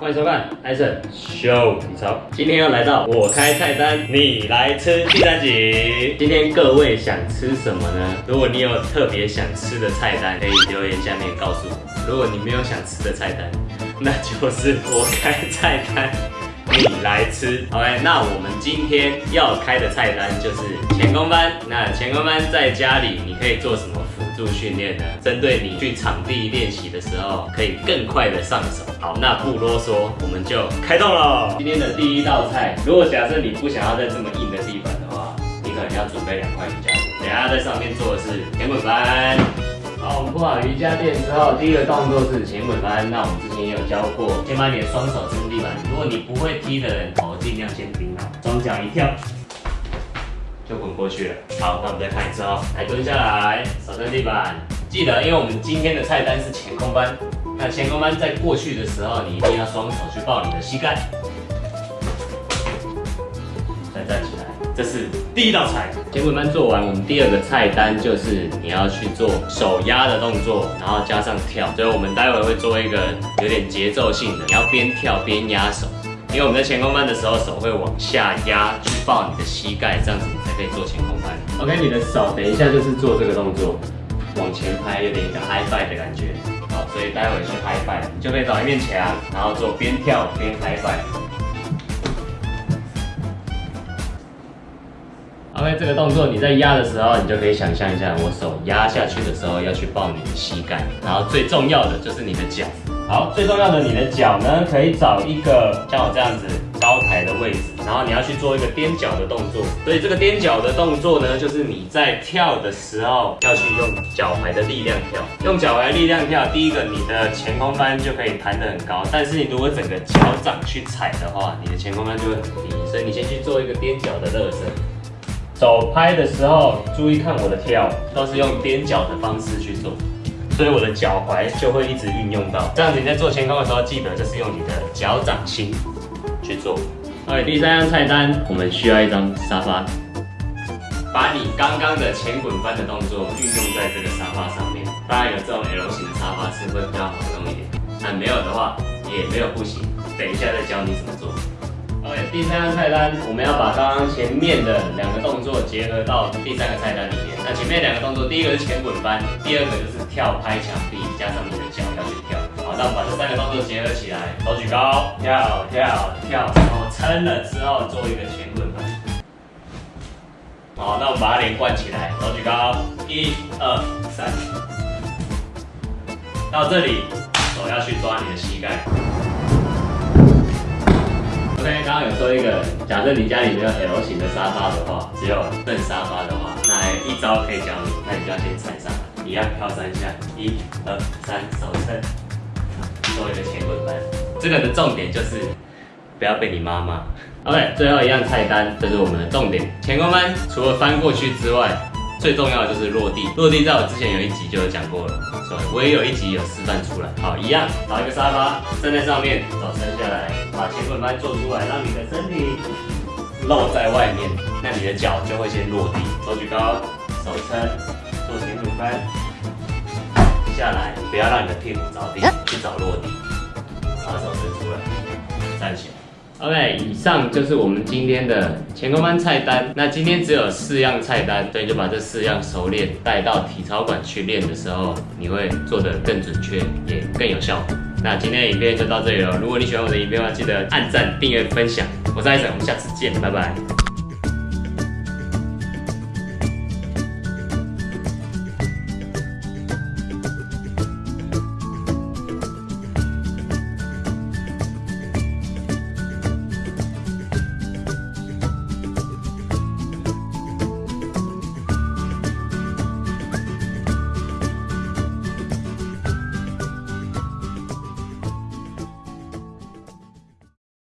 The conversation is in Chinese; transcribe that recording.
欢迎收看艾森秀体操。今天要来到我开菜单，你来吃第三集。今天各位想吃什么呢？如果你有特别想吃的菜单，可以留言下面告诉我。如果你没有想吃的菜单，那就是我开菜单，你来吃。OK，那我们今天要开的菜单就是前空翻。那前空翻在家里你可以做什么？助训练呢，针对你去场地练习的时候，可以更快的上手。好，那不啰嗦，我们就开动了。今天的第一道菜，如果假设你不想要在这么硬的地板的话，你可能要准备两块瑜伽垫。等下在上面做的是前滚翻。好，我们铺好瑜伽垫之后，第一个动作是前滚翻。那我们之前也有教过，先把你的双手撑地板。如果你不会踢的人，头尽量先顶好，双脚一跳。就滚过去了。好，那我们再看一次哦。来蹲下来，手撑地板。记得，因为我们今天的菜单是前空翻。那前空翻在过去的时候，你一定要双手去抱你的膝盖。再站起来，这是第一道菜。前滚翻做完，我们第二个菜单就是你要去做手压的动作，然后加上跳。所以我们待会会做一个有点节奏性的，你要边跳边压手。因为我们在前空翻的时候，手会往下压去抱你的膝盖，这样子可以做前空翻。OK，你的手等一下就是做这个动作，往前拍，有点一个 high five 的感觉。好，所以待会去 high five，你就可以找一面墙，然后做边跳边 high five。OK，这个动作你在压的时候，你就可以想象一下，我手压下去的时候要去抱你的膝盖，然后最重要的就是你的脚。好，最重要的，你的脚呢，可以找一个像我这样子高台的位置，然后你要去做一个踮脚的动作。所以这个踮脚的动作呢，就是你在跳的时候要去用脚踝的力量跳，用脚踝力量跳。第一个，你的前空翻就可以弹得很高，但是你如果整个脚掌去踩的话，你的前空翻就会很低。所以你先去做一个踮脚的热身。手拍的时候注意看我的跳，都是用踮脚的方式去做。所以我的脚踝就会一直运用到，这样子你在做前空的时候，记得就是用你的脚掌心去做。OK，第三样菜单，我们需要一张沙发，把你刚刚的前滚翻的动作运用在这个沙发上面。当然有这种 L 型的沙发是会比较好用一点，那没有的话也没有不行。等一下再教你怎么做。OK，第三样菜单，我们要把刚刚前面的两个动作结合到第三个菜单里面。那前面两个动作，第一个是前滚翻，第二个就是。跳拍墙壁，加上你的脚要去跳，好，那我们把这三个动作结合起来，手举高，跳跳跳，然后撑了之后做一个前滚翻。好，那我们把它连贯起来，手举高，一二三，到这里手要去抓你的膝盖。OK，刚刚有说一个，假设你家里没有 L 型的沙发的话，只有正沙发的话，那一招可以教你，那你就要先踩上。一样跳三下，一、二、三，手撑，做一个前滚翻。这个的重点就是不要被你妈妈。OK，最后一样菜单，这是我们的重点。前滚翻除了翻过去之外，最重要的就是落地。落地在我之前有一集就有讲过了，所以我也有一集有示范出来。好，一样找一个沙发站在上面，手撑下来，把前滚翻做出来，让你的身体露在外面，那你的脚就会先落地。手举高，手撑。做前滚翻，不要让你的屁股着地，去找落地，把手伸出来，站起来。OK，以上就是我们今天的前空翻菜单。那今天只有四样菜单，所以就把这四样熟练带到体操馆去练的时候，你会做得更准确，也更有效果。那今天的影片就到这里了。如果你喜欢我的影片的话，记得按赞、订阅、分享。我是艾森，我们下次见，拜拜。